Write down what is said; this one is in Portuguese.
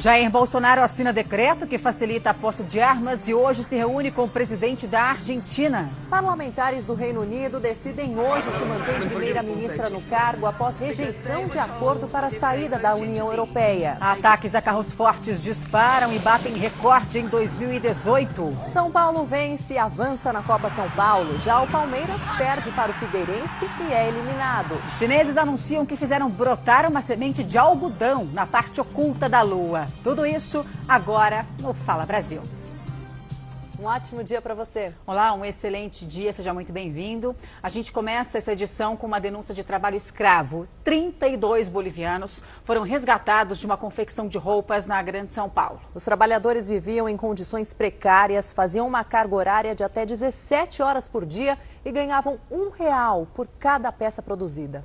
Jair Bolsonaro assina decreto que facilita a posse de armas e hoje se reúne com o presidente da Argentina. Parlamentares do Reino Unido decidem hoje se manter primeira-ministra no cargo após rejeição de acordo para a saída da União Europeia. Ataques a carros fortes disparam e batem recorde em 2018. São Paulo vence e avança na Copa São Paulo. Já o Palmeiras perde para o Figueirense e é eliminado. Os chineses anunciam que fizeram brotar uma semente de algodão na parte oculta da Lua. Tudo isso agora no Fala Brasil. Um ótimo dia para você. Olá, um excelente dia, seja muito bem-vindo. A gente começa essa edição com uma denúncia de trabalho escravo. 32 bolivianos foram resgatados de uma confecção de roupas na Grande São Paulo. Os trabalhadores viviam em condições precárias, faziam uma carga horária de até 17 horas por dia e ganhavam um real por cada peça produzida.